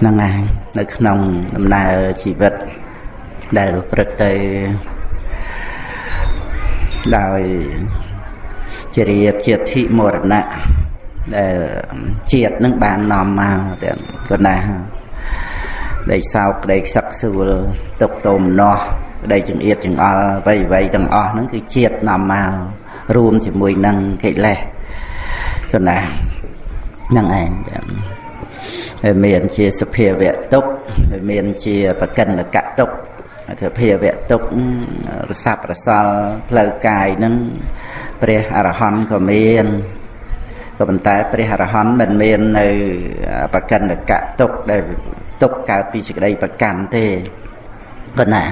ហ្នឹងឯងនៅក្នុងដំណើរជីវិតដែលប្រព្រឹត្តទៅដោយជារៀបជាធិមរណៈដែលជាតិនឹងបាននាំមកទាំងកណ្ដាក្តីសោកក្តីខ្សឹកសួលទុកទោមនោះក្តីចង្អៀតចង្អល់អ្វីអ្វីទាំងអស់ហ្នឹងគឺជាតិនាំមករួមជាមួយនឹងកិលេសកណ្ដាហ្នឹងឯងចឹងហើយ មានជាសភាវៈទុកហើយមានជាបកិនកៈទុកសភាវៈទុករស័ព្ទរសល់ផ្លូវកាយនឹងព្រះអរហន្តក៏មានក៏ប៉ុន្តែព្រះអរហន្តមិនមាននៅបកិនកៈទុកដែលទុកកើតពីសេចក្តីប្រកាន់ទេប៉ុណ្ណា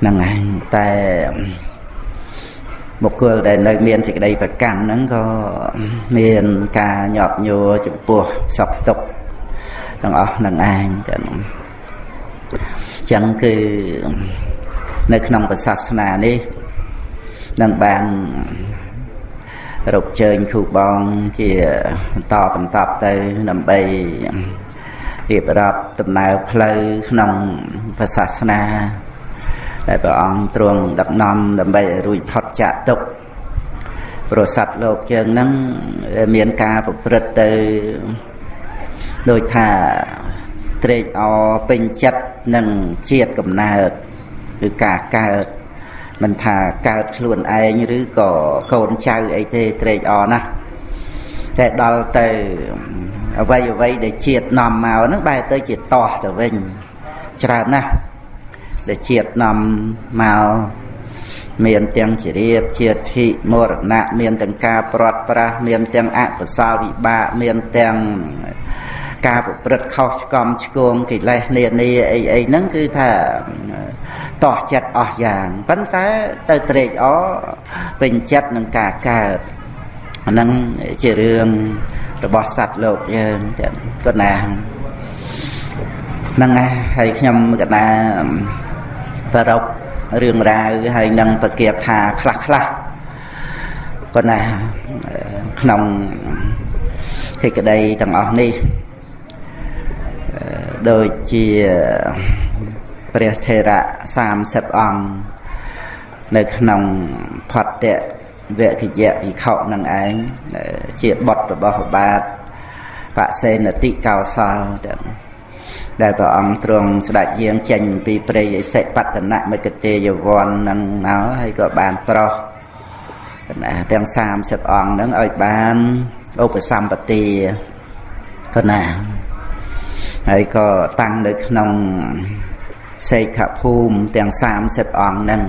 ហ្នឹងឯងតែ បុគ្គលដែលនៅមានសេចក្តីប្រកាន់ហ្នឹងក៏មានការញាប់ញួរចំពោះសពទុកទាំងអស់នឹងឯងចឹងចឹងគឺនៅក្នុងពុទ្ធសាសនានេះនឹងបានរកជើញគ្រូបងជាបន្តបន្តទៅដើម្បីរៀបរាប់ដំណើរផ្លូវក្នុងពុទ្ធសាសនា ដែលព្រះអង្គទ្រង់ដឹកនាំដើម្បីឲ្យរួចផុតចាកទុក្ខប្រស័តលោកយើងនឹងមានការប្រព្រឹត្តទៅដោយថាត្រេកអរពេញចិត្តនឹងជាតិកំណើតគឺការកើតមិនថាកើតខ្លួនឯងឬក៏កូនចៅអីទេត្រេកអរណាស់តែដល់ទៅអ្វីអ្វីដែលជាតិនាំមកហ្នឹងបែរទៅជាតោះទៅវិញច្រើនណាស់ ដែលជាតិនាំមកមានទាំងជារៀបជាធិមរណៈមានទាំងការព្រាត់ប្រាសមានទាំងអកុសលវិបាកមានទាំងការប្រព្រឹត្តខុសឆ្គំឆ្គងកិលេសនានាអីអីហ្នឹងគឺថាតោះចិត្តអស់យ៉ាងប៉ុន្តែទៅត្រេកអរពេញចិត្តនឹងការកើតអាហ្នឹងជារឿងរបស់សត្វលោកយើងក៏ណាហ្នឹងហើយខ្ញុំកណា ប្ររពរឿងរ៉ាវហើយនឹងប្រកាសថាខ្លះខ្លះក៏ណាក្នុងសេចក្តីទាំងអស់នេះដូចជាព្រះថេរៈ30អង្គនៅក្នុងផតៈវគយៈវិខុនឹងឯងជាបុត្ររបស់បាទបសេនតិកោសលទាំង ដែលព្រះអង្គទ្រង់ស្ដេចយាងចេញពីព្រៃឥសិបតនមគតិយវ័ននឹងមកហើយក៏បានប្រោះណាទាំង30អង្គហ្នឹងឲ្យបានឧបសម្បទាកណាហើយក៏តាំងនៅក្នុងសេខភូមិទាំង30អង្គហ្នឹង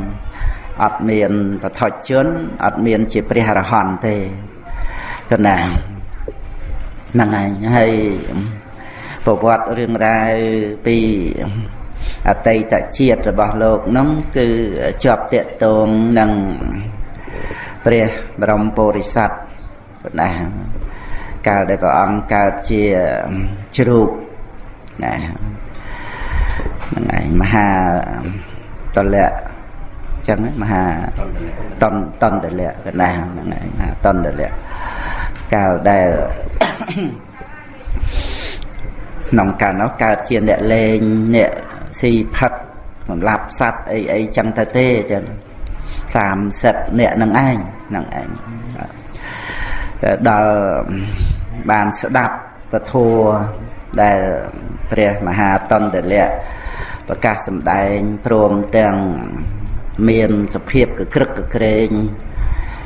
អត់មានបឋិជនអត់មានជាព្រះអរហន្តទេកណាហ្នឹងឯងហើយ ប្រវត្តិរឿងរ៉ាវពីអតីតជាតិរបស់លោកនោះគឺជាប់តាកតងនឹងព្រះបរមពុរិស័ទបណ្ណាកាលដែលព្រះអង្គកើតជាជ្រូកណាហ្នឹងឯងមហាតលៈចឹងមហាតនតនតលៈកណាហ្នឹងឯងមហាតនតលៈកាលដែល ក្នុងកាលនោះកើតជាអ្នកលេងអ្នកស៊ីផឹកសម្លាប់សត្វអីអីចឹងទៅទេចឹង30អ្នកនឹងឯងនឹងឯងដល់បានស្ដាប់ពធัวដែលព្រះមហាតន្តលៈប្រកាសសម្ដែងព្រមទាំងមានសភាពកក្រឹកកក្រែង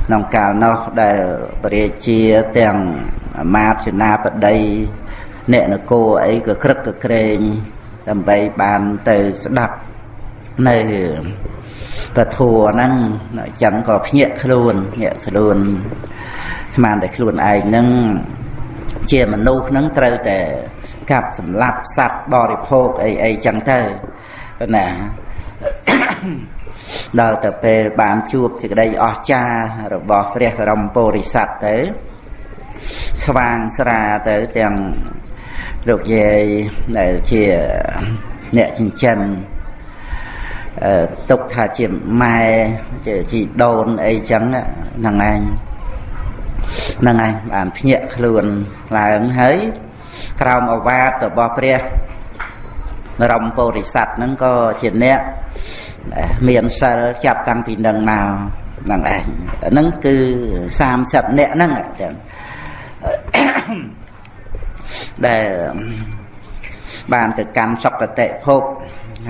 ក្នុងកាលនោះដែលពរាជាទាំងមាតសេនាបតី អ្នកនគរអីក៏ក្រឹកក៏ក្រែងដើម្បីបានទៅស្ដាប់នៅពធัวហ្នឹងអញ្ចឹងក៏ភ្ញាក់ខ្លួនភ្ញាក់ខ្លួនស្មានតែខ្លួនឯងហ្នឹងជាមនុស្សហ្នឹងត្រូវតែកាប់សម្លាប់សត្វបរិភោគអីអីចឹងទៅណាដល់ទៅពេលបានជួបសេចក្តីអស្ចារ្យរបស់ព្រះបរមពុរិស័ទទៅស្វាងស្រាទៅទាំង លោកយាយដែលជាអ្នកចិញ្ចឹមអឺទុកថាជាម៉ែជាជីដូនអីចឹងហ្នឹងឯងហ្នឹងឯងបានភ្ញាក់ខ្លួនឡើងហើយក្រោមអវាទរបស់ព្រះបរមពុរិស័ទហ្នឹងក៏ជាអ្នកមានសិលចាប់តាំងពីនឹងមកហ្នឹងឯងហ្នឹងគឺ30អ្នកហ្នឹងចឹង ដែលបានទៅកម្មសុគតិភព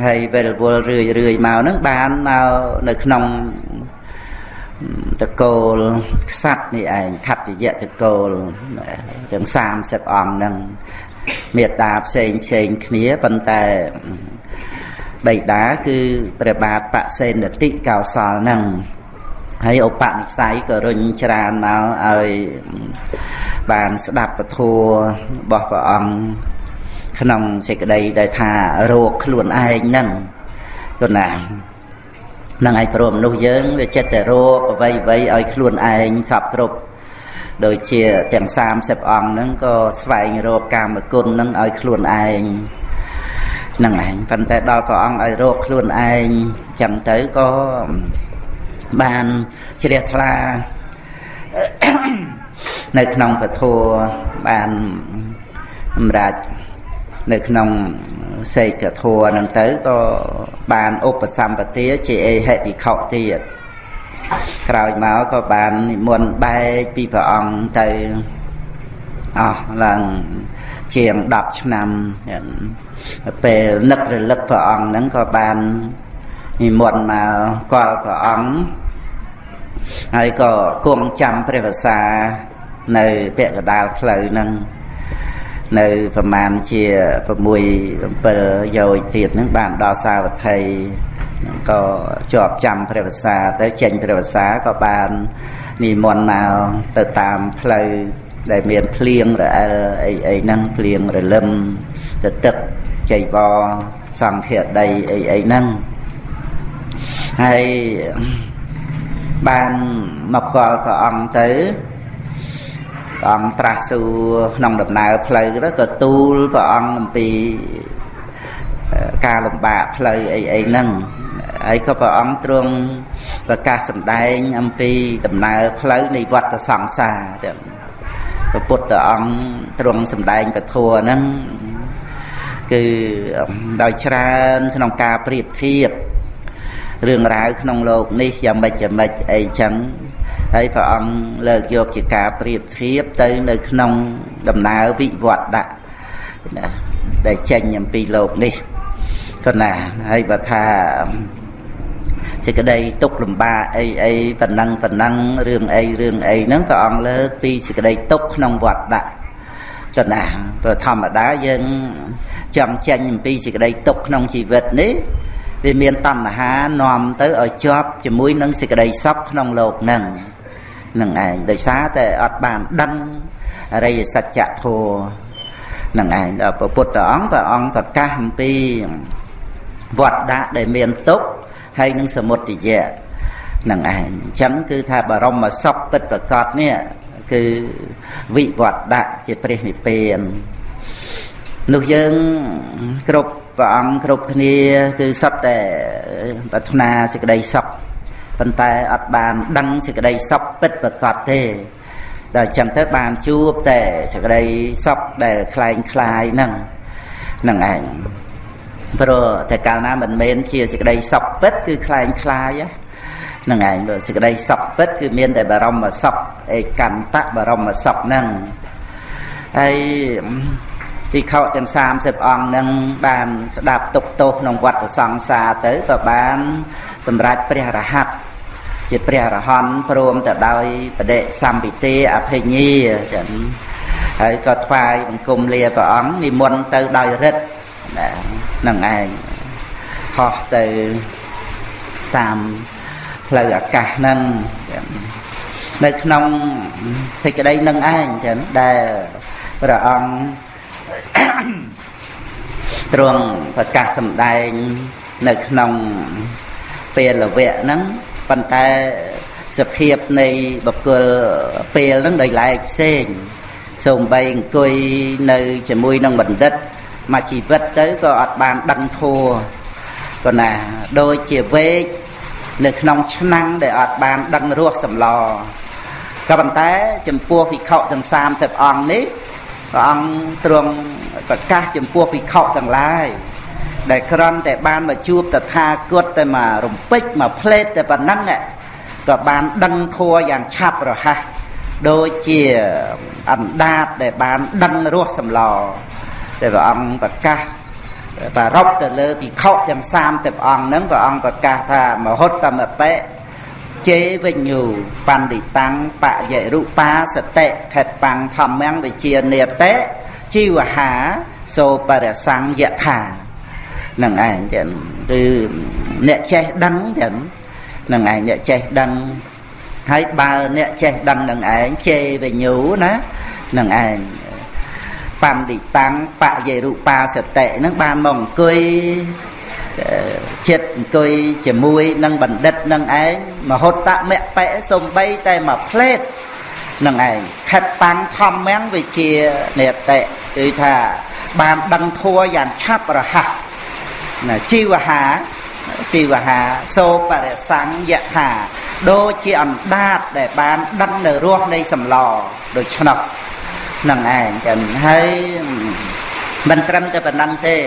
ហើយវិលវល់រឿយរឿយមកហ្នឹងបានមកនៅក្នុងតកូលខ្សាត់នេះឯងខត្តយៈតកូលទាំង30អង្គហ្នឹងមេត្តាផ្សេងផ្សេងគ្នាប៉ុន្តែបៃតាគឺព្រះបាទបសេនតិកោសលហ្នឹង ហើយឧបនិស្ស័យក៏រុញច្រានមកឲ្យបានស្ដាប់ពធัวរបស់ព្រះអង្គក្នុងសេចក្តីដែលថារោគខ្លួនឯងហ្នឹងគណានឹងឯងព្រមមនុស្សយើងវាចិត្តតែរោគអ្វីអ្វីឲ្យខ្លួនឯងសពគ្រប់ដូចជាទាំង30អង្គហ្នឹងក៏ស្វែងរកកាមគុណហ្នឹងឲ្យខ្លួនឯងហ្នឹងឯងប៉ុន្តែដល់ព្រះអង្គឲ្យរកខ្លួនឯងចឹងទៅក៏ បានជ្រះថ្លានៅក្នុងពធបានសម្រាប់នៅក្នុងសេកធัวហ្នឹងទៅក៏បានឧបសម្បទាជាអេហិភិក្ខុទៀតក្រោយមកក៏បាននិមន្តបែកពីព្រះអង្គទៅអស់ឡើងជាង10ឆ្នាំពេលនឹករលឹកព្រះអង្គហ្នឹងក៏បាននិមន្តមកគាល់ព្រះអង្គ ហើយក៏គង់ចាំព្រះវសា នៅពាក់កដាលផ្លូវហ្នឹងនៅប្រមាណជា6 7យោជទៀតហ្នឹងបានដល់សាវត្ថីក៏ជាប់ចាំព្រះវសាទៅចេញព្រះវសាក៏បាននិមន្តមកទៅតាមផ្លូវដែលមានភ្លៀងរអិលអីអីហ្នឹងភ្លៀងរលឹមទៅទឹកចៃវរសង្ឃាដីអីអីហ្នឹងហើយ បានមកកល់ព្រះអង្គទៅព្រះអង្គត្រាស់សួរក្នុងដំណើរផ្លូវទៅក៏ទូលព្រះអង្គអំពីការលំបាកផ្លូវអីអីហ្នឹងហើយក៏ព្រះអង្គទ្រង់ប្រកាសសម្ដែងអំពីដំណើរផ្លូវនៃវដ្តសង្សារទាំងព្រះពុទ្ធអង្គទ្រង់សម្ដែងពធហ្នឹងគឺដោយច្រើនក្នុងការប្រៀបធៀប រឿងរ៉ាវក្នុងโลกនេះយ៉ាងម៉េចយ៉ាងម៉េចអីចឹងហើយព្រះអង្គលើកយកជាការប្រៀបធៀបទៅនៅក្នុងដំណើរវិវត្តៈណាដែលចេញអំពីโลกនេះក៏ណាហើយបើថាសេចក្តីទុកលំបាកអីអីប៉ុណ្ណឹងប៉ុណ្ណឹងរឿងអីរឿងអីហ្នឹងក៏អង្គលើកពីសេចក្តីទុកក្នុងវត្តដាក់ក៏ណាព្រោះធម្មតាយើងចង់ចេញអំពីសេចក្តីទុកក្នុងជីវិតនេះ វាមានតណ្ហានាំទៅឲ្យជាប់ជាមួយនឹងសេចក្តីសុខក្នុងលោកនឹងនឹងឯងដោយសារតែអត់បានដឹងអរិយសច្ចធម៌នឹងឯងព្រះពុទ្ធអង្គព្រះអង្គប្រកាសអំពីវត្តដាក់ដែលមានទុក្ខហើយនឹងសមុទយៈនឹងឯងអញ្ចឹងគឺថាបរមសុខពិតប្រកបនេះគឺវិវត្តដាក់ជាព្រះនិព្វាន នោះយើងគ្រប់ព្រះអង្គគ្រប់គ្នាគឺសត្វតែប្រាថ្នាសេចក្តីសុខប៉ុន្តែអត់បានដឹងសេចក្តីសុខពិតប្រកបទេដល់អញ្ចឹងទៅបានជួបតែសេចក្តីសុខដែលคล้ายคล้ายហ្នឹងហ្នឹងឯងព្រោះតែកាលណាមិនមែនជាសេចក្តីសុខពិតគឺคล้ายคล้ายហ្នឹងឯងបើសេចក្តីសុខពិតគឺមានតែបរមសុខឯកន្តៈបរមសុខហ្នឹងហើយ ភិក្ខុទាំង30អង្គនឹងបានស្ដាប់ទុកទោសក្នុងវដ្តសង្សារទៅក៏បានសម្រេចព្រះរហ័តជាព្រះរហន្តព្រមទៅដោយបដិសម្ពិទេអភិញាចឹងហើយក៏ថ្វាយបង្គំលាព្រះអង្គនិមន្តទៅដោយរិទ្ធនឹងឯងហោះទៅតាមផ្លូវអាកាសហ្នឹងចឹងនៅក្នុងសេចក្តីនឹងឯងចឹងដែលព្រះអង្គ ទ្រង់ប្រកាសសម្ដែងនៅក្នុងពេលវៈហ្នឹងប៉ុន្តែសភាពនៃបុគ្គលពេលហ្នឹងដោយឡែកផ្សេងសូម្បីអង្គុយនៅជាមួយនឹងបណ្ឌិតមួយជីវិតទៅក៏អត់បានដឹងធัวក៏ណាដូចជាវេកនៅក្នុងឆ្នាំងដែលអត់បានដឹងរសសម្លក៏ប៉ុន្តែចំពោះភិក្ខុទាំង30អង្គនេះ ព្រះអង្គទ្រង់ប្រកាសចំពោះភិក្ខុទាំងឡាយដែលក្រំតែបានមកជួបតថាគតតែមករំពេចមកផ្លេតតែប៉ុណ្ណឹងក៏បានដឹងធัวយ៉ាងឆាប់រហ័សដូចជាអណ្ដាតដែលបានដឹងរសសម្លដែលព្រះអង្គប្រកាសបារប់ទៅលើភិក្ខុទាំង30អង្គហ្នឹងព្រះអង្គប្រកាសថាមហុត្តមបិ ជេវិញ្ញូបណ្ឌិតាំងបយរុបាសតិខេតបាំងធម្មំវិជានេតិជីវហាសូបរសង្យថានឹងឯងចឹងគឺអ្នកចេះដឹងចឹងនឹងឯងអ្នកចេះដឹងហើយបើអ្នកចេះដឹងនឹងឯងជេវិញ្ញូណានឹងឯងបណ្ឌិតាំងបយរុបាសតិនឹងបានមកអង្គុយ ចិត្តអង្គុយជាមួយនឹងបណ្ឌិតនឹងឯងមហុត្តមៈបៈសំបីតែមួយផ្លេតនឹងឯងខិតតាំងធម្មំវិជានេតិគឺថាបានដឹងធัวយ៉ាងឆាប់រហ័សណាជីវហាជីវហាសូបរិសង្យថាដូចជាអណ្ដាតដែលបានដឹងនៅរសនៃសម្លដូច្នោះនឹងឯងចឹងហើយមិនត្រឹមតែប៉ុណ្ណឹងទេ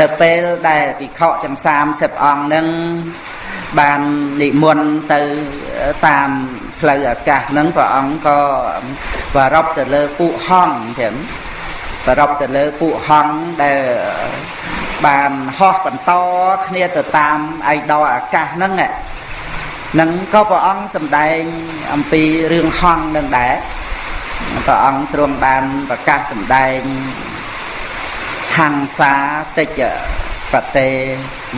នៅពេលដែលភិក្ខុចំ30អង្គនឹងបាននិមន្តទៅតាមផ្លូវអាកាសហ្នឹងព្រះអង្គក៏ប្ររពទៅលើពួកហង្សចឹងប្ររពទៅលើពួកហង្សដែលបានហោះបន្តគ្នាទៅតាមឯដរអាកាសហ្នឹងហ្នឹងក៏ព្រះអង្គសម្ដែងអំពីរឿងហង្សនឹងដែរព្រះអង្គទ្រង់បានប្រកាសសម្ដែង ហង្សាតិចបតេ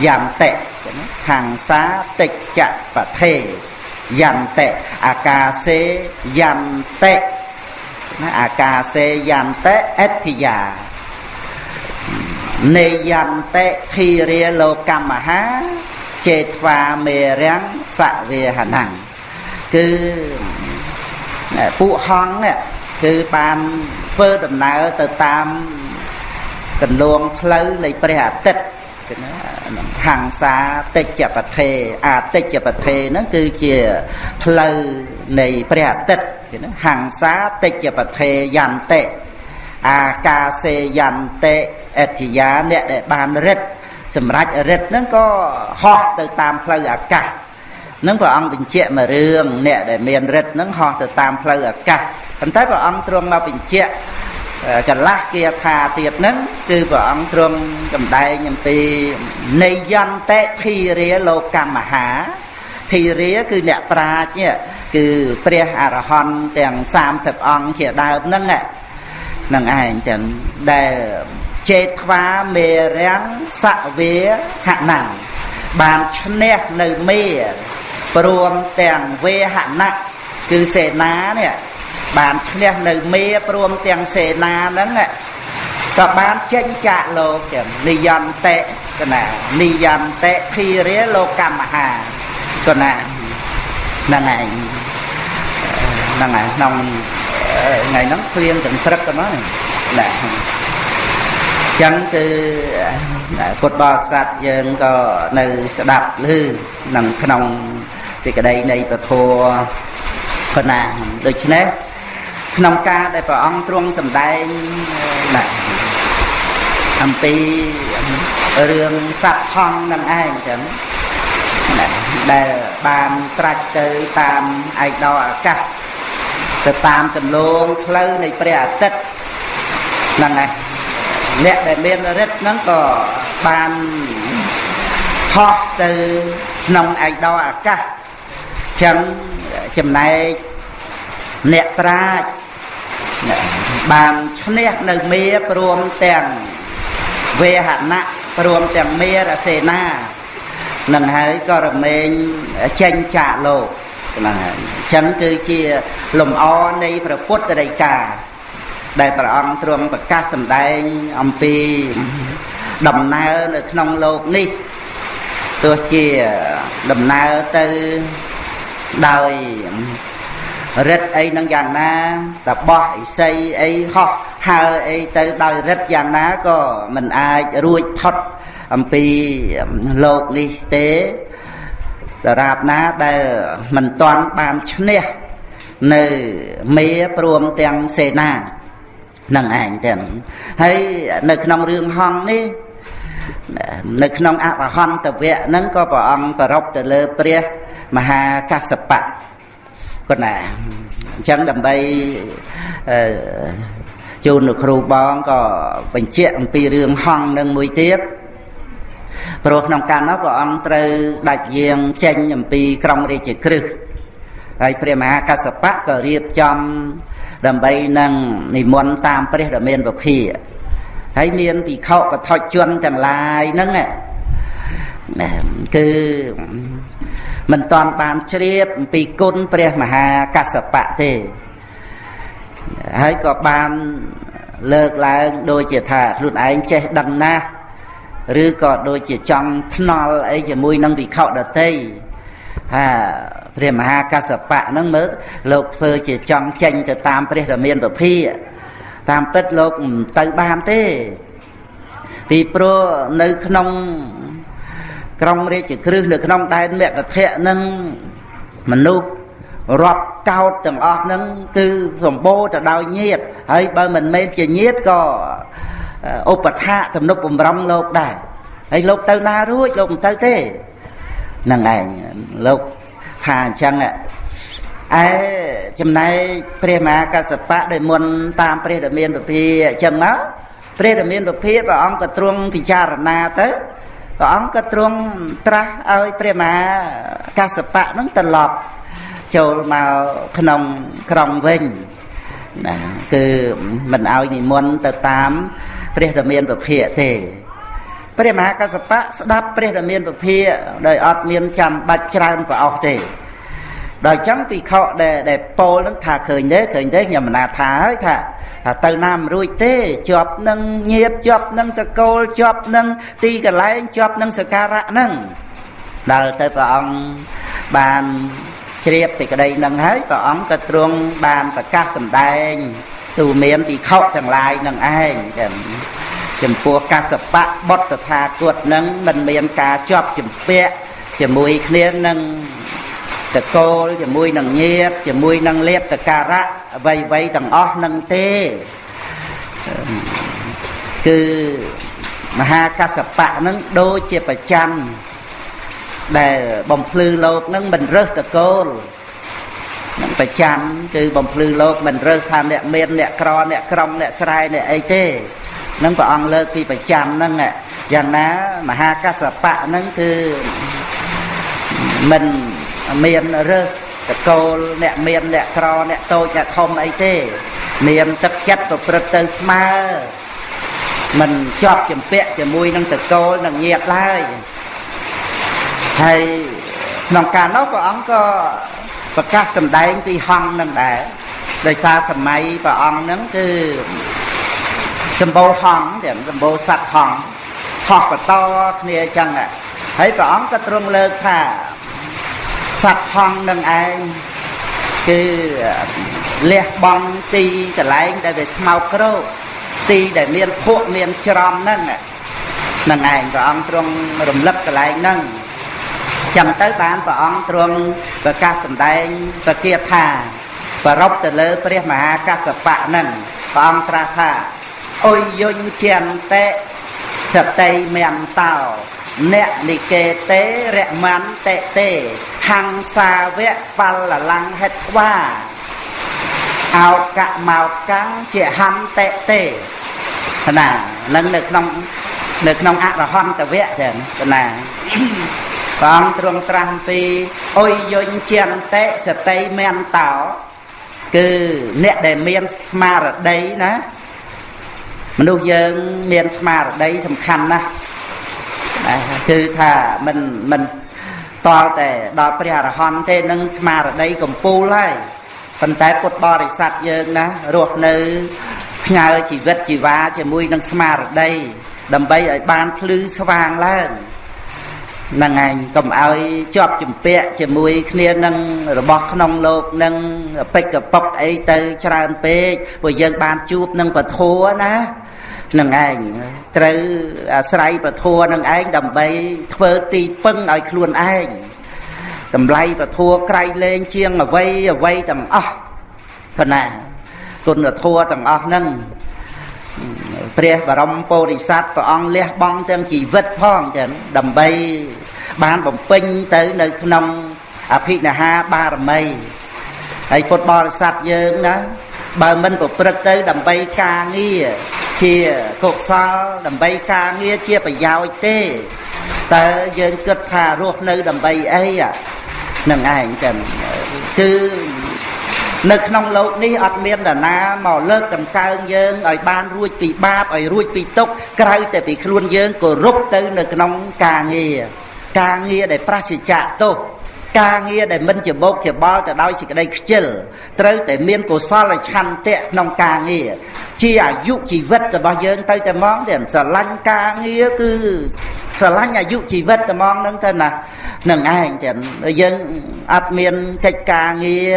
យន្តិហង្សាតិចបថេយន្តិអាកាសេយន្តិណាអាកាសេយន្តិអិទ្ធិយានេយន្តិធិរាលោកម្មមហាចេត្វាមេរាំងសវេហណੰគឺពួកហង្សគឺបានធ្វើដំណើរទៅតាម កន្លងផ្លូវនៃព្រះអាទិត្យគឺណាហង្សាតិច្ចបថេអាតិច្ចបថេហ្នឹងគឺជាផ្លូវនៃព្រះអាទិត្យគឺណាហង្សាតិច្ចបថេយន្តិអាកាសេយន្តិអធិយាអ្នកដែលបានរិទ្ធសម្រាប់រិទ្ធហ្នឹងក៏ហោះទៅតាមផ្លូវអាកាសនឹងព្រះអង្គបញ្ជាក់មួយរឿងអ្នកដែលមានរិទ្ធហ្នឹងហោះទៅតាមផ្លូវអាកាសប៉ុន្តែព្រះអង្គទ្រង់មកបញ្ជាក់ កន្លះគាថាទៀតហ្នឹងគឺព្រះអង្គទ្រង់សម្ដែងអំពីនៃយន្តិធិរាលោកម្មមហាធិរាគឺអ្នកប្រាជ្ញគឺព្រះអរហន្តទាំង30អង្គជាដើមហ្នឹងហ្នឹងឯងចឹងដែលចេថ្វាមេរាំងសវាហណੰបានឈ្នះនៅមេព្រមទាំងវេហណៈគឺសេនានេះ បានឈ្នះនៅមេព្រមទាំងសេនាហ្នឹងក៏បានចេញចាកលោកទាំងនិយន្តិកណានិយន្តិភីរាលោកម្មមហាកណាហ្នឹងឯងហ្នឹងឯងក្នុងថ្ងៃហ្នឹងព្រៀងទាំងព្រឹកទៅមកណាចឹងគឺពុទ្ធបរិស័ទយើងក៏នៅស្ដាប់ឮនឹងក្នុងសេចក្តីនៃពធប៉ុណ្ណាដូច្នេះ ក្នុងការដែលព្រះអង្គទ្រង់សម្ដែងណាអំពីរឿងសត្វហង្សនឹងឯងចឹងណាដែលបានត្រាច់ទៅតាមឯកដោអាកាសទៅតាមទម្លងផ្លូវនៃព្រះអាទិត្យហ្នឹងឯងអ្នកដែលមានរិទ្ធហ្នឹងក៏បានហោះទៅក្នុងឯកដោអាកាសចឹងចំណែកអ្នកប្រាជ្ញ បានឈ្នះនៅមេព្រមទាំងវេហណៈព្រមទាំងមេរសេនានឹងហើយក៏រមែងចេញចាកលោកហ្នឹងហើយអញ្ចឹងគឺជាលំអនៃព្រះពុទ្ធដីកាដែលព្រះអង្គទ្រង់ប្រកាសសម្ដែងអំពីដំណើរនៅក្នុងលោកនេះទោះជាដំណើរទៅដោយ រិទ្ធអីនឹងយ៉ាងណាតបោះអិសីអីហោះហើអីទៅដោយរិទ្ធយ៉ាងណាក៏មិនអាចរួចផុតអំពីលោកនេះទេដរាបណាដែលមិនទាន់បានឈ្នះនៅមេព្រមទាំងសេនានឹងឯងចឹងហើយនៅក្នុងរឿងហង្សនេះនៅក្នុងអរហន្តវៈហ្នឹងក៏ព្រះអង្គប្រពទៅលើព្រះមហាកសបៈ គាត់ណាអញ្ចឹងដើម្បីជូនលោកគ្រូបងក៏បញ្ជាក់អំពីរឿងហង្សនឹងមួយទៀតព្រោះក្នុងកាលនោះព្រះអង្គត្រូវដាច់យាងចេញអំពីក្រុងរាជក្រឹសហើយព្រះមហាកសបៈក៏រៀបចំដើម្បីនឹងនិមន្តតាមព្រះដ៏មានពភាហើយមានភិក្ខុបឋិជនទាំងឡាយហ្នឹងណាគឺ មិនតាន់បានជ្រាបអំពីគុណព្រះមហាកសបៈទេហើយក៏បានលើកឡើងដូចជាថាខ្លួនឯងចេះដឹងណាស់ឬក៏ដូចជាចង់ភ្នល់អីជាមួយនឹងវិខដតីថាព្រះមហាកសបៈហ្នឹងមើលលោកធ្វើជាចង់ចេញទៅតាមព្រះរាមានពភាតាមពិតលោកមិនទៅបានទេ ពីព្រោះនៅក្នុង ក្រុងរាជក្រឹសនៅក្នុងដែនមគ្គធៈនឹងមនុស្សរាប់កោតទាំងអស់ហ្នឹងគឺសម្បូរទៅដោយញាតហើយបើមិនមែនជាញាតក៏ឧបថាទំនុកបំរុងលោកដែរហើយលោកទៅណារួចលោកមិនទៅទេហ្នឹងឯងលោកថាអញ្ចឹងឯចំណែកព្រះមហាកសបៈដែលមុនតាមព្រះដមានពភាអញ្ចឹងមកព្រះដមានពភាព្រះអង្គក៏ទ្រង់ពិចារណាទៅ ព្រះអង្គក៏ទ្រង់ត្រាស់ឲ្យព្រះមហាកសបៈនឹងត្រឡប់ចូលមកក្នុងក្រុងវិញណាគឺមិនឲ្យនិមន្តទៅតាមព្រះរាមានពភាទេព្រះមហាកសបៈស្ដាប់ព្រះរាមានពភាដោយអត់មានចាំបាច់ច្រើនប្រអស់ទេ ដល់ចឹងពិខុដែលដែលពោលនឹងថាឃើញទេឃើញទេខ្ញុំមិនណាថាហើយថាថាទៅណាមិនរួចទេជាប់នឹងញាតជាប់នឹងតកូលជាប់នឹងទីកន្លែងជាប់នឹងសការៈហ្នឹងដល់ទៅព្រះអង្គបានជ្រាបសេចក្តីនឹងហើយព្រះអង្គក៏ទ្រង់បានប្រកាសសម្ដែងទូមានពិខុទាំងឡាយនឹងឯងចឹងចំពោះកសបៈបុត្រថាគតនឹងមិនមានការជាប់ជំពាក់ជាមួយគ្នានឹង តកូលជាមួយនឹងញាតជាមួយនឹងលៀបតការៈអ្វីអ្វីទាំងអស់នឹងទេគឺមហាកសបៈនឹងដូចជាប្រចាំដែលបំភ្លឺលោកនឹងមិនរើសតកូលនឹងប្រចាំគឺបំភ្លឺលោកមិនរើសថាអ្នកមានអ្នកក្រអ្នកក្រំអ្នកស្រែអ្នកអីទេនឹងព្រះអង្គលើកពីប្រចាំហ្នឹងយ៉ាងណាមហាកសបៈហ្នឹងគឺមិន មានរើសតកូលអ្នកមានអ្នកក្រអ្នកតូចអ្នកធំអីទេ មានទឹកចិត្តប្រព្រឹត្តទៅស្មើមិនជាប់ចម្ពាក់ជាមួយនឹងតកូលនឹងញាតឡើយហើយក្នុងការនោះព្រះអង្គក៏ប្រកាសសម្ដែងពីហង្សនឹងដែរដោយសារសម័យព្រះអង្គនឹងគឺសម្បូរហង្សទាំងសម្បូរសត្វហង្សហោះបន្តគ្នាអញ្ចឹងហើយព្រះអង្គក៏ទ្រង់លើកថា សត្វហង្សនឹងឯងគឺលះបង់ទីកន្លែងដែលវាស្មោកគ្រោកទីដែលមានភក់មានច្រំហ្នឹងនឹងឯងព្រះអង្គទ្រង់រំលឹកកន្លែងហ្នឹងចឹងទៅបានព្រះអង្គទ្រង់ប្រកាសសម្ដែងប្រគាថាប្រពទៅលើព្រះមហាកសបៈហ្នឹងព្រះអង្គត្រាស់ថាអុយយុញជន្តេសតិមន្តោ អ្នកនិកេតេរមន្តេតេហង្សាវៈបលលង្ហេត្វាអោកមកកាំងជាហន្តេតេណានឹងនៅក្នុងនៅក្នុងអរហន្តវៈចឹងណាព្រះអង្គទ្រង់ត្រាស់ពីអុយយុញជន្តេសតិមន្តោគឺអ្នកដែលមានស្មារតីណាមនុស្សយើងមានស្មារតីសំខាន់ណាស់ គឺថាមិនមិនតល់តែដល់ព្រះអរហន្តទេនឹងស្មារតីកំពូលហើយប៉ុន្តែពុទ្ធបរិស័ទយើងណារស់នៅផ្ញើជីវិតជីវ៉ាជាមួយនឹងស្មារតីដើម្បីឲ្យបានភ្លឺស្វាងឡើងនឹងឯងកុំឲ្យជាប់ជំពាក់ជាមួយគ្នានឹងរបស់ក្នុងលោកនឹងពេចកប៉ុកអីទៅច្រើនពេកព្រោះយើងបានជួបនឹងពធัวណា នឹងឯងត្រូវអាស្រ័យពធัวនឹងឯងដើម្បីធ្វើទីពឹងឲ្យខ្លួនឯងតម្លៃពធัวក្រៃលែងជាងអ្វីអ្វីទាំងអស់ប៉ុណ្ណាគុណធัวទាំងអស់ហ្នឹង ព្រះបរមពុរិស័ទព្រះអង្គលះបង់ទាំងជីវិតផងចឹងដើម្បីបានបំពេញទៅនៅក្នុងអភិនិហាបារមីហើយពុទ្ធបរិស័ទយើងណាបើមិនប្រព្រឹត្តទៅដើម្បីការងារ ជាកុសលដើម្បីការងារជាប្រយោជន៍ទេតើយើងគិតថារស់នៅដើម្បីអីហ្នឹងឯងតែគឺនៅក្នុងលោកនេះអត់មានតាណាមកលើកតម្កើងយើងឲ្យបានរួចពីបាបឲ្យរួចពីទុក្ខក្រៅតែពីខ្លួនយើងគោរពទៅនៅក្នុងការងារការងារដែលប្រសិជ្ជៈទោស ការងារដែលមិនជាបោកជាបល់ទៅដោយសេចក្តីខ្ជិលត្រូវតែមានកុសលឆន្ទៈក្នុងការងារជាអាយុជីវិតរបស់យើងទៅតែហ្មងទេស្រឡាញ់ការងារគឺស្រឡាញ់អាយុជីវិតតែហ្មងហ្នឹងទៅណានឹងឯងទេយើងអត់មានកិច្ចការងារ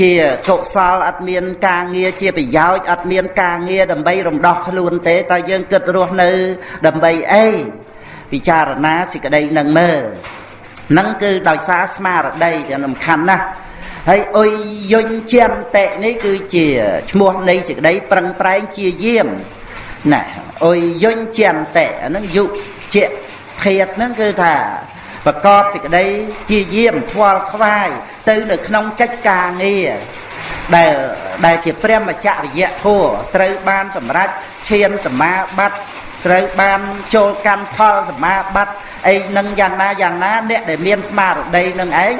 ជាកុសលអត់មានការងារជាប្រយោជន៍អត់មានការងារដើម្បីរំដោះខ្លួនទេតើយើងគិតរស់នៅដើម្បីអីពិចារណាសេចក្តីនឹងមើល នឹងគឺដោយសារស្មារតីយ៉ាងសំខាន់ណាស់ហើយអុយយុញជាន្តិនេះគឺជាឈ្មោះនៃសេចក្តីប្រឹងប្រែងជាយាមណាអុយយុញជាន្តិអានឹងយុជាធាតហ្នឹងគឺថាប្រកបសេចក្តីជាយាមខ្វល់ខ្វាយទៅនៅក្នុងកិច្ចការងារដែលដែលជាព្រះមច្ចរិយធัวត្រូវបានសម្រេចឈានសមាបត្តិ ត្រូវបានចូលកម្មផលសមាបត្តិអីនឹងយ៉ាងណាយ៉ាងណាអ្នកដែលមានស្មារតីនឹងឯង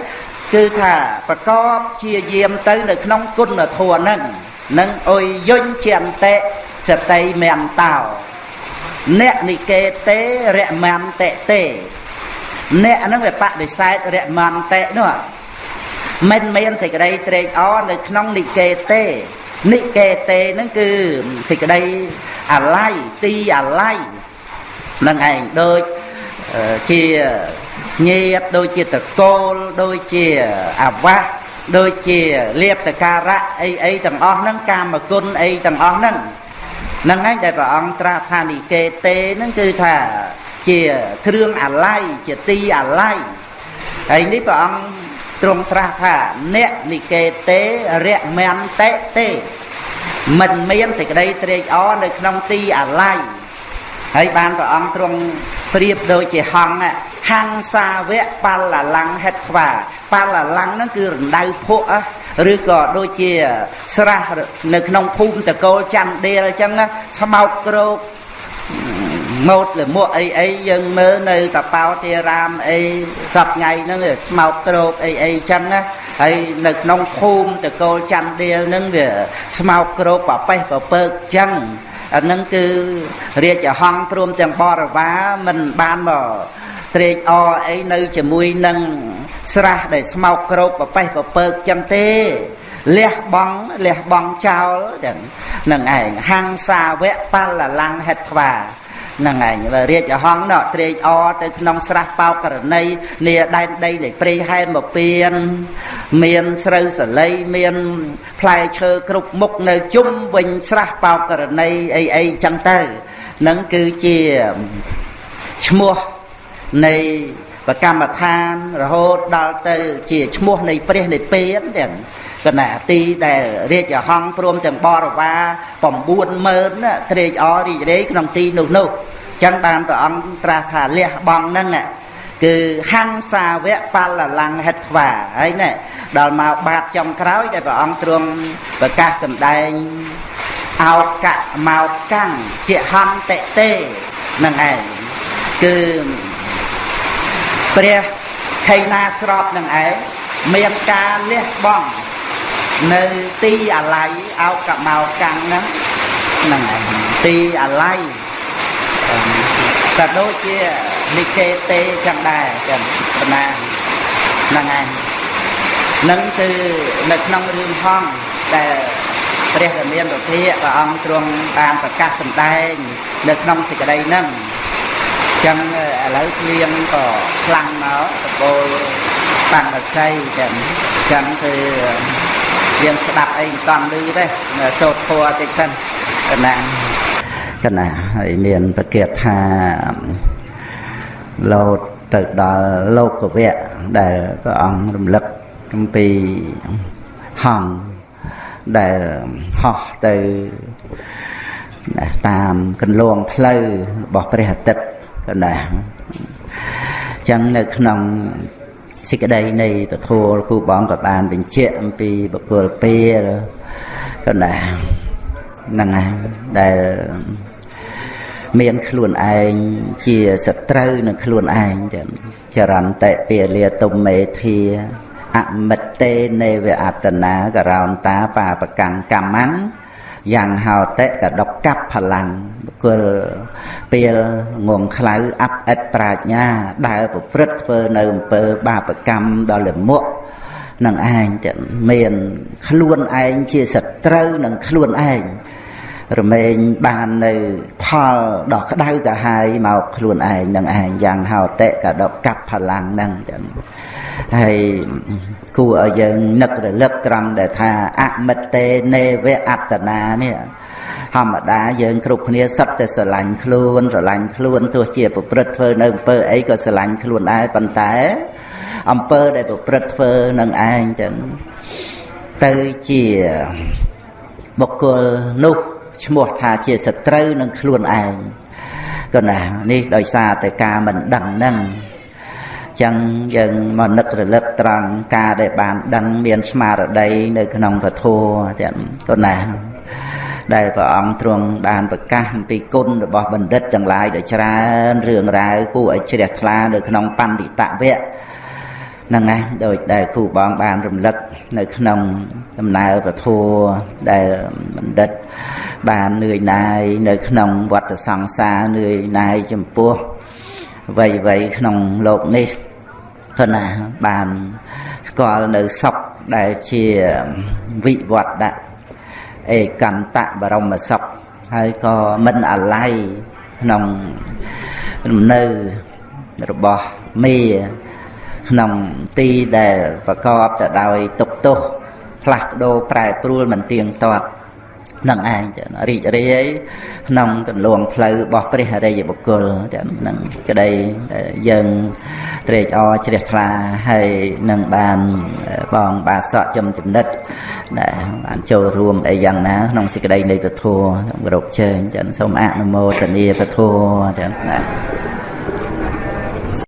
គឺថាប្រកបជាយាមទៅនៅក្នុងគុណធម៌ហ្នឹងនឹងអុយយុញជាអន្តៈសតិមន្តោអ្នកនិកេតេរមន្តៈទេអ្នកហ្នឹងវាបដិសេធរមន្តៈនោះមិនមានសេចក្តីត្រេកអរនៅក្នុងនិកេតេ និកេតេហ្នឹងគឺសេចក្តីអាល័យទីអាល័យនឹងឯងដូចជាញាតដូចជាតកូលដូចជាអាវាសដូចជាលៀបសការៈអីអីទាំងអស់ហ្នឹងកាមគុណអីទាំងអស់ហ្នឹងហ្នឹងឯងដែលព្រះអង្គត្រាស់ថានិកេតេហ្នឹងគឺថាជាគ្រឿងអាល័យជាទីអាល័យហើយនេះព្រះអង្គ ទ្រង់ត្រាស់ថាអ្នកនិកេតេរៈមន្តេទេមិនមានសេចក្តីត្រេកអរនៅក្នុងទីអាល័យហើយបានព្រះអង្គទ្រង់ប្រៀបដូចជាហង្សហង្សាវៈបលលង្ហេតខ្វាបលលង្ហ្នឹងគឺរណ្ដៅភក់ឬក៏ដូចជាស្រះនៅក្នុងភូមិតកូលច័ន្ទដៀលអញ្ចឹងស្មោកក្រោក ម៉ូតលមួកអីអីយើងមើលនៅតបោទារាមអីសប្ថ្ងៃហ្នឹងស្មោកត្រោកអីអីចឹងណាហើយនៅក្នុងភូមិតកូលច័ន្ទដៀលហ្នឹងវាស្មោកក្រោកប្រប៉េះប្រពើកចឹងអាហ្នឹងគឺរាជហង្សព្រមទាំងបរិវារមិនបានមកត្រេកអរអីនៅជាមួយនឹងស្រះដែលស្មោកក្រោកប្រប៉េះប្រពើកចឹងទេលះបង់លះបង់ចោលចឹងនឹងឯងហង្សាវៈបលលង្ហេតថ្វា ហ្នឹងឯងរាជហង្សណត្រេកអរទៅក្នុងស្រះបោកករណីនាដែនដីនៃព្រៃហែមពៀនមានស្រូវសលៃមានផ្លែឈើគ្រប់មុខនៅជុំវិញស្រះបោកករណីអីអីចឹងទៅហ្នឹងគឺជាឈ្មោះនៃបកម្មដ្ឋានរហូតដល់ទៅជាឈ្មោះនៃព្រះនិព្វានទាំង គណៈទីដែលរាជហង្សព្រមទាំងបរិវារ90000ត្រេកអររីករាយក្នុងទីនោះនោះចឹងបានព្រះអង្គត្រាស់ថាលះបង់ហ្នឹងគឺហង្សាវៈបលលង្ហិតថ្វាហើយណែដល់មកបាតចំក្រោយដែលព្រះអង្គទ្រង់ប្រកាសសម្ដែងអោកៈមកកាំងជាហន្តិទេនឹងឯងគឺព្រះខេណាស្របនឹងឯងមានការលះបង់ នៅទីអាល័យអោកមកកាំងហ្នឹងហ្នឹងឯងទីអាល័យក៏ដូចជានិកេតេចឹងដែរចឹងបណ្ណាហ្នឹងឯងនឹងគឺនៅក្នុងរឿងហងដែលព្រះរាមាពុទ្ធៈព្រះអង្គទ្រង់បានប្រកាសសម្ដែង នៅក្នុងសេចក្តីហ្នឹងចឹងឥឡូវគ្លៀងក៏ខ្លាំងមកតបូលបានបស័យចឹងចឹងគឺ យើងស្ដាប់អីមិនតាន់ឮទេសូត្រធัวតិចសិនកណាកណាហើយមានប្រកាសថាលោតទៅដល់លោកវៈដែលព្រះអង្គរំលឹកអំពីហង្សដែលហោះទៅណាតាមកន្លងផ្លូវរបស់ព្រះអាទិត្យក៏ណាអញ្ចឹងនៅក្នុង សេចក្តីនៃពធលគូបងក៏បានបញ្ជាក់អំពីបុគ្គលពេលក៏ណាហ្នឹងហើយដែលមានខ្លួនឯងជាសត្រូវនឹងខ្លួនឯងចឹងចរន្តិពាលាទុំមេធាអមិតតេនេវអតនាករោនតាបាបកម្មកម្មੰ យ៉ាងហោតិកដកកັບផលាំងបុគ្គលពេលងងខ្លៅអាប់អិតប្រាជ្ញា ដើរប្រព្រឹត្តធ្វើនៅអំពើបាបកម្មដល់លមុខនឹងឯងចឹងមាន ខ្លួនឯងជាសត្រូវនឹងខ្លួនឯង រមែងបាននៅផលដ៏ក្តៅកាហាយមកខ្លួនឯងនឹងឯងយ៉ាងហោតិកដកកັບផលាំងហ្នឹងចឹងហើយគួរឲ្យយើងនឹករលឹកត្រង់ដែលថាអមិតតេនេវអត្តនានេះធម្មតាយើងគ្រប់គ្នាសត្វតែស្រឡាញ់ខ្លួនស្រឡាញ់ខ្លួនទោះជាប្រព្រឹត្តធ្វើនៅអំពើអីក៏ស្រឡាញ់ខ្លួនដែរប៉ុន្តែអំពើដែលប្រព្រឹត្តធ្វើនឹងឯងចឹងទៅជាបុគ្គលនោះ ឈ្មោះថាជាសត្រូវនឹងខ្លួនឯងក៏ណានេះដោយសារតែការមិនដឹងហ្នឹងចឹងយើងមកនឹករលឹកត្រង់ការដែលបានដឹងមានស្មារតីនៅក្នុងពធទាំងក៏ណាដែលព្រះអង្គទ្រង់បានប្រកាសអំពីគុណរបស់បណ្ឌិតទាំងឡាយដ៏ច្រើនរឿងរ៉ាវគួរឲ្យជ្រះថ្លានៅក្នុងបណ្ឌិតវៈហ្នឹងណាដោយដែលគ្រូបងបានរំលឹកនៅក្នុងដំណើរពធដែលបណ្ឌិត បាននឿយណាយនៅក្នុងវត្តសង្សារនឿយណាយចំពោះអ្វីអ្វីក្នុងលោកនេះគាត់ណាបានស្គាល់នៅសុខដែលជាវិវត្តដាក់ឯកន្តបរមសុខហើយក៏មិនអាល័យក្នុងលំនៅរបស់មេក្នុងទីដែលប្រកបទៅដោយទុកទោសផ្លាស់ប្ដូរប្រែប្រួលមិនទៀងទាត់ នឹងឯងចឹងរីករាយក្នុងកន្លងផ្លូវរបស់ព្រះអរិយបុគ្គលចឹងនឹងក្តីយើងត្រេកអរជ្រះថ្លាហើយនឹងបានបងបាសក់ចំចំណិតដែលបានចូលរួមអីយ៉ាងណាក្នុងសេចក្តីនៃពធគោរពជើញចឹងសូមអនុមោទនាពធចឹងណា